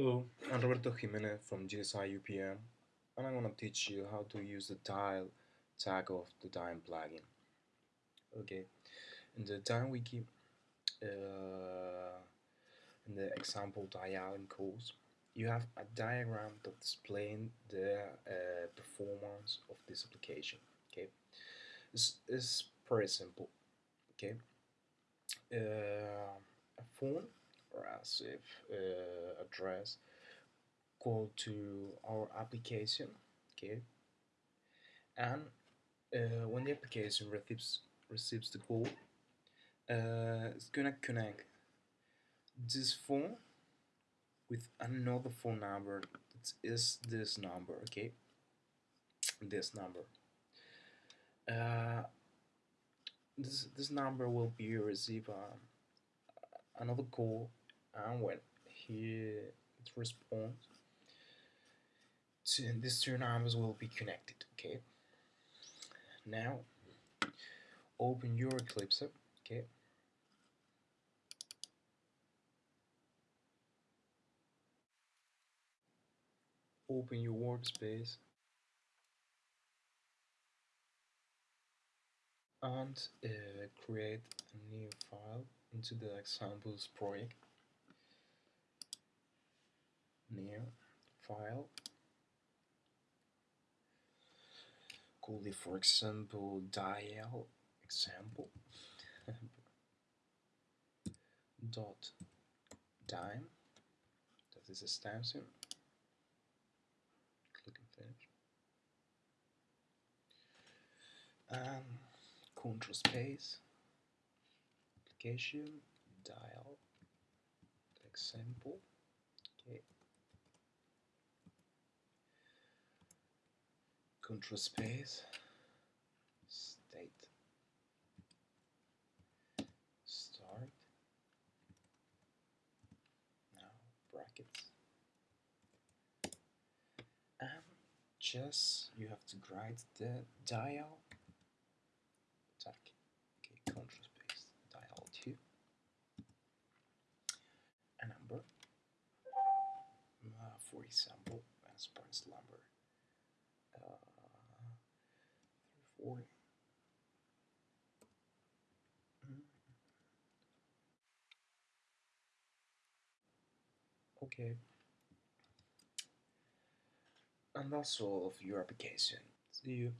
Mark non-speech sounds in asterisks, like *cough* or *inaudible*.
Hello, I'm Roberto Jimenez from GSI UPM and I'm gonna teach you how to use the dial tag of the Dyn plugin. Okay, in the Dyn wiki, uh, in the example dialing course, you have a diagram that explains the uh, performance of this application. Okay, it's, it's pretty simple. Okay, uh, a phone if uh, address call to our application okay? And uh, when the application receives receives the call uh, it's gonna connect this phone with another phone number that is this number okay? This number. Uh, this this number will be receive uh, another call and when he responds to these two numbers will be connected okay? Now open your Eclipse okay? Open your workspace and uh, create a new file into the examples project new file. Call it for example dial example. *laughs* Dot dime. That is a stencil. Click and finish. And control space. Application. Dial. Example. Okay control space state start now brackets and just you have to grind the dial tag okay control space dial 2 a number uh, for example as Prince number four. Okay. And that's all of your application. See you.